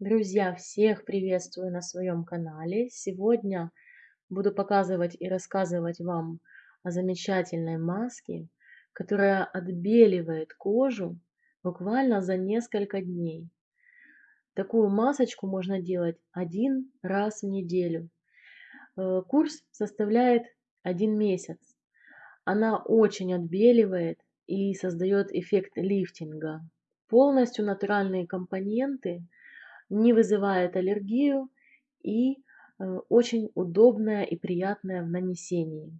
Друзья, всех приветствую на своем канале. Сегодня буду показывать и рассказывать вам о замечательной маске, которая отбеливает кожу буквально за несколько дней. Такую масочку можно делать один раз в неделю. Э, курс составляет один месяц. Она очень отбеливает и создает эффект лифтинга. Полностью натуральные компоненты – не вызывает аллергию и э, очень удобная и приятная в нанесении.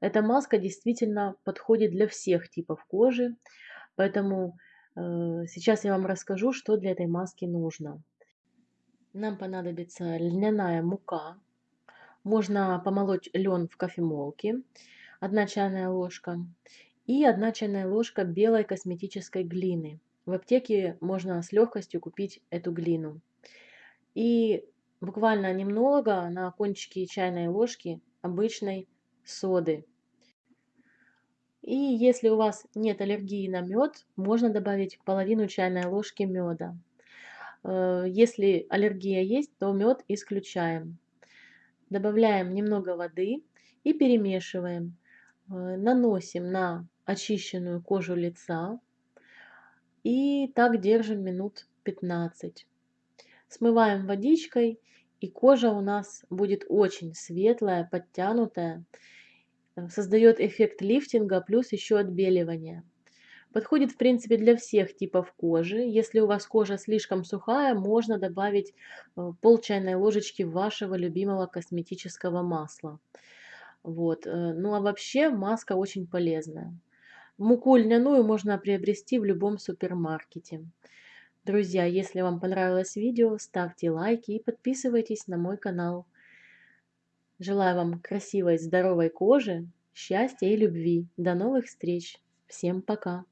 Эта маска действительно подходит для всех типов кожи, поэтому э, сейчас я вам расскажу, что для этой маски нужно. Нам понадобится льняная мука. Можно помолоть лен в кофемолке, 1 чайная ложка, и 1 чайная ложка белой косметической глины. В аптеке можно с легкостью купить эту глину. И буквально немного на кончике чайной ложки обычной соды. И если у вас нет аллергии на мед, можно добавить половину чайной ложки меда. Э, если аллергия есть, то мед исключаем. Добавляем немного воды и перемешиваем. Э, наносим на очищенную кожу лица и так держим минут 15. Смываем водичкой, и кожа у нас будет очень светлая, подтянутая. Э, Создает эффект лифтинга, плюс еще отбеливания. Подходит, в принципе, для всех типов кожи. Если у вас кожа слишком сухая, можно добавить э, пол чайной ложечки вашего любимого косметического масла. Вот. Э, ну а вообще маска очень полезная. Муку льняную можно приобрести в любом супермаркете. Друзья, если вам понравилось видео, ставьте лайки и подписывайтесь на мой канал. Желаю вам красивой, здоровой кожи, счастья и любви. До новых встреч. Всем пока.